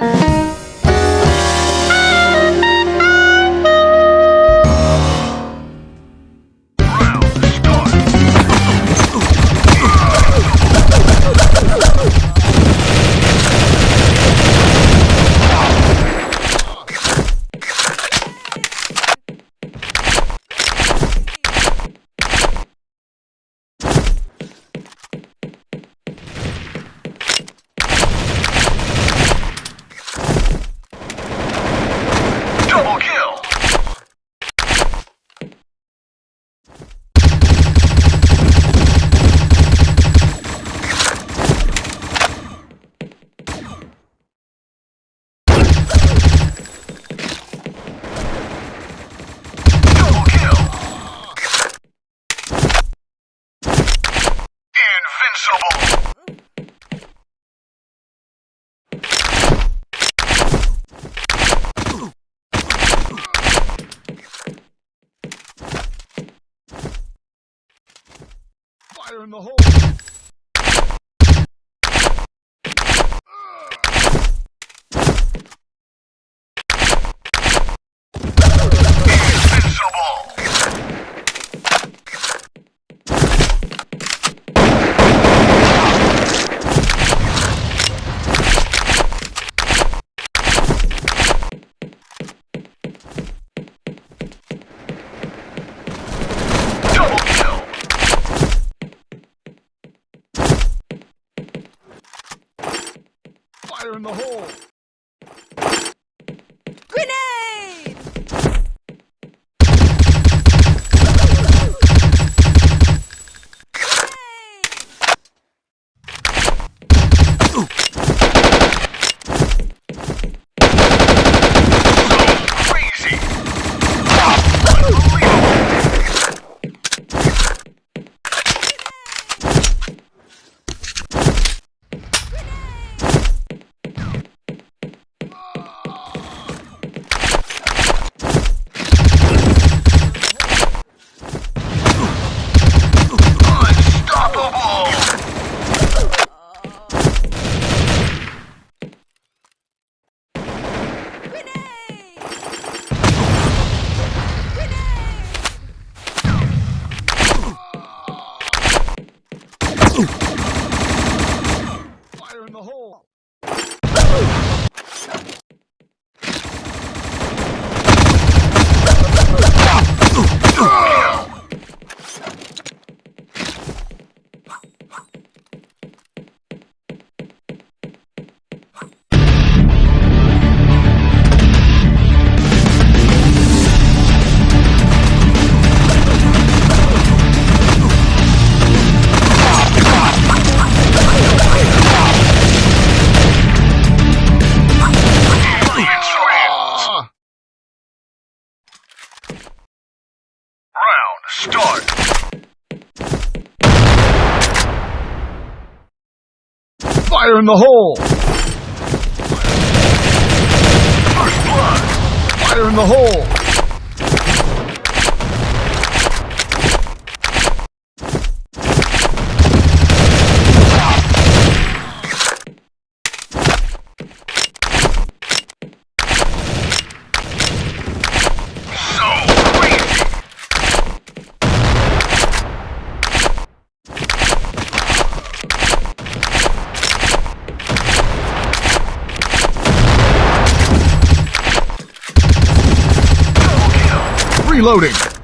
Double In the hole! Fire in the hole! Fire in the hole! Fire in the hole! Reloading!